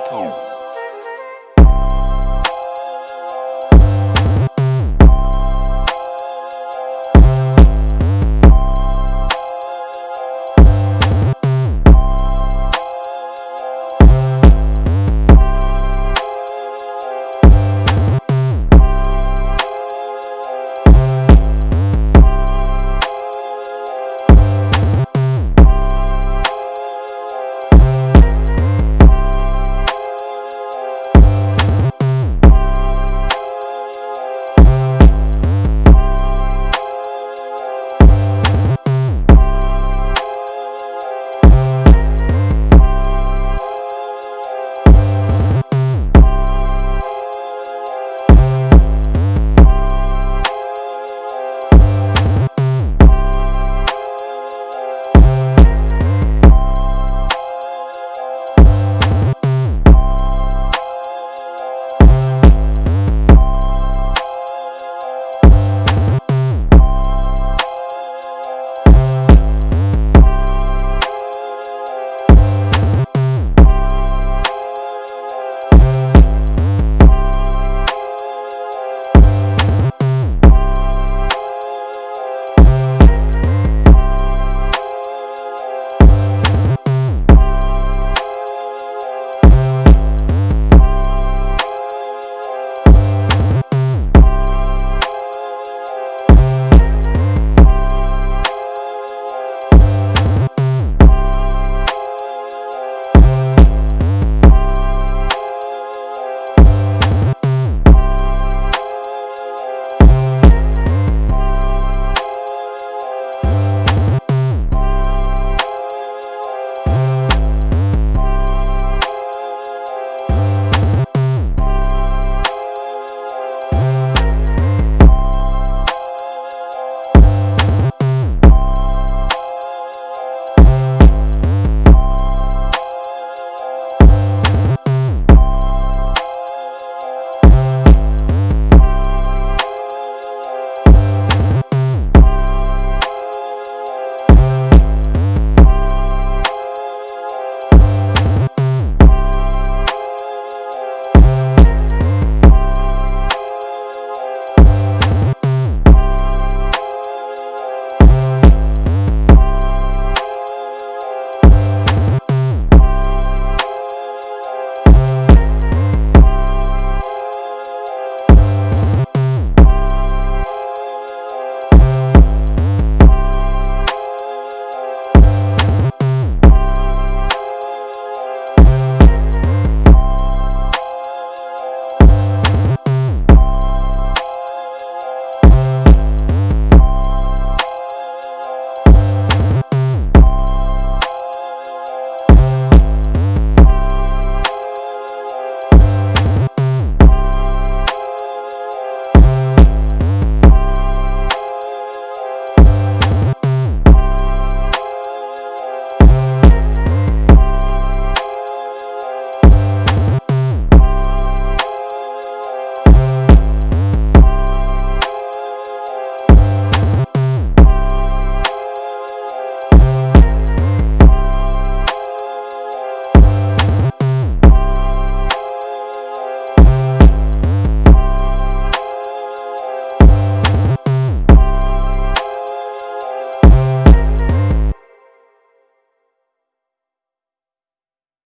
people.